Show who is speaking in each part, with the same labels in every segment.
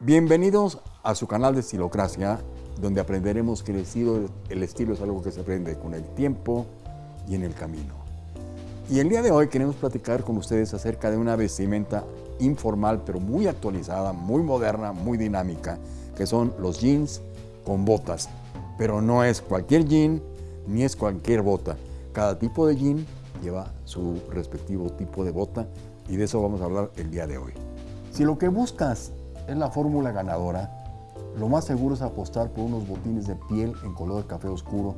Speaker 1: Bienvenidos a su canal de Estilocracia, donde aprenderemos que el estilo, el estilo es algo que se aprende con el tiempo y en el camino. Y el día de hoy queremos platicar con ustedes acerca de una vestimenta informal, pero muy actualizada, muy moderna, muy dinámica, que son los jeans con botas. Pero no es cualquier jean, ni es cualquier bota. Cada tipo de jean lleva su respectivo tipo de bota y de eso vamos a hablar el día de hoy. Si lo que buscas es la fórmula ganadora, lo más seguro es apostar por unos botines de piel en color café oscuro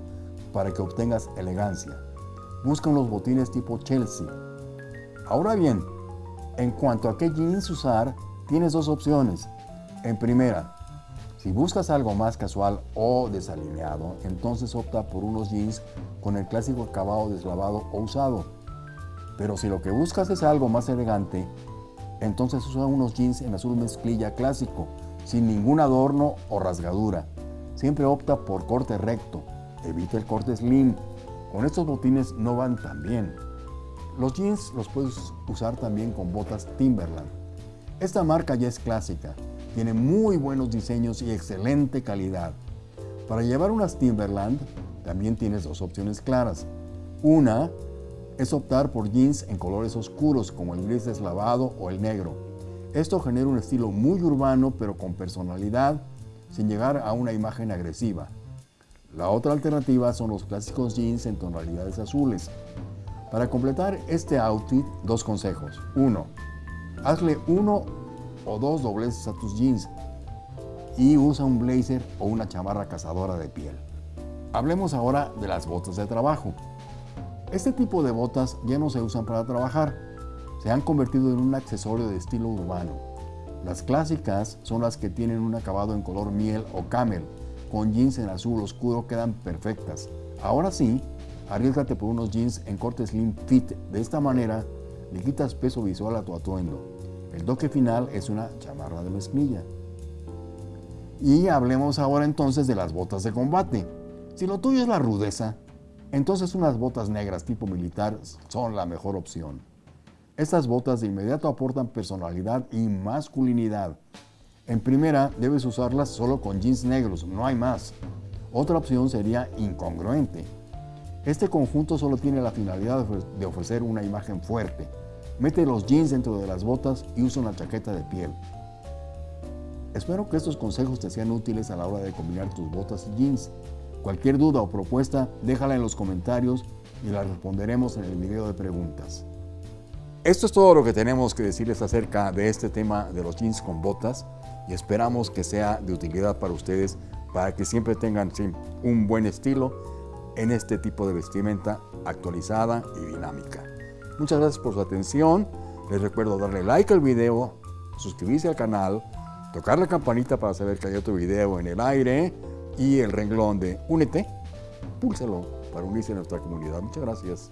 Speaker 1: para que obtengas elegancia. Busca unos botines tipo Chelsea. Ahora bien, en cuanto a qué jeans usar, tienes dos opciones. En primera, si buscas algo más casual o desalineado, entonces opta por unos jeans con el clásico acabado deslavado o usado. Pero si lo que buscas es algo más elegante, entonces usa unos jeans en azul mezclilla clásico, sin ningún adorno o rasgadura. Siempre opta por corte recto, evita el corte slim. Con estos botines no van tan bien. Los jeans los puedes usar también con botas Timberland. Esta marca ya es clásica, tiene muy buenos diseños y excelente calidad. Para llevar unas Timberland también tienes dos opciones claras. Una es optar por jeans en colores oscuros como el gris deslavado o el negro. Esto genera un estilo muy urbano pero con personalidad sin llegar a una imagen agresiva. La otra alternativa son los clásicos jeans en tonalidades azules. Para completar este outfit, dos consejos. Uno, hazle uno o dos dobleces a tus jeans y usa un blazer o una chamarra cazadora de piel. Hablemos ahora de las botas de trabajo. Este tipo de botas ya no se usan para trabajar, se han convertido en un accesorio de estilo urbano. Las clásicas son las que tienen un acabado en color miel o camel, con jeans en azul oscuro quedan perfectas. Ahora sí, arriesgate por unos jeans en corte slim fit, de esta manera le quitas peso visual a tu atuendo. El toque final es una chamarra de mezclilla. Y hablemos ahora entonces de las botas de combate. Si lo tuyo es la rudeza, entonces unas botas negras tipo militar son la mejor opción. Estas botas de inmediato aportan personalidad y masculinidad. En primera, debes usarlas solo con jeans negros, no hay más. Otra opción sería incongruente. Este conjunto solo tiene la finalidad de ofrecer una imagen fuerte. Mete los jeans dentro de las botas y usa una chaqueta de piel. Espero que estos consejos te sean útiles a la hora de combinar tus botas y jeans. Cualquier duda o propuesta, déjala en los comentarios y la responderemos en el video de preguntas. Esto es todo lo que tenemos que decirles acerca de este tema de los jeans con botas y esperamos que sea de utilidad para ustedes para que siempre tengan un buen estilo en este tipo de vestimenta actualizada y dinámica. Muchas gracias por su atención. Les recuerdo darle like al video, suscribirse al canal, tocar la campanita para saber que hay otro video en el aire y el renglón de Únete, púlselo para unirse a nuestra comunidad. Muchas gracias.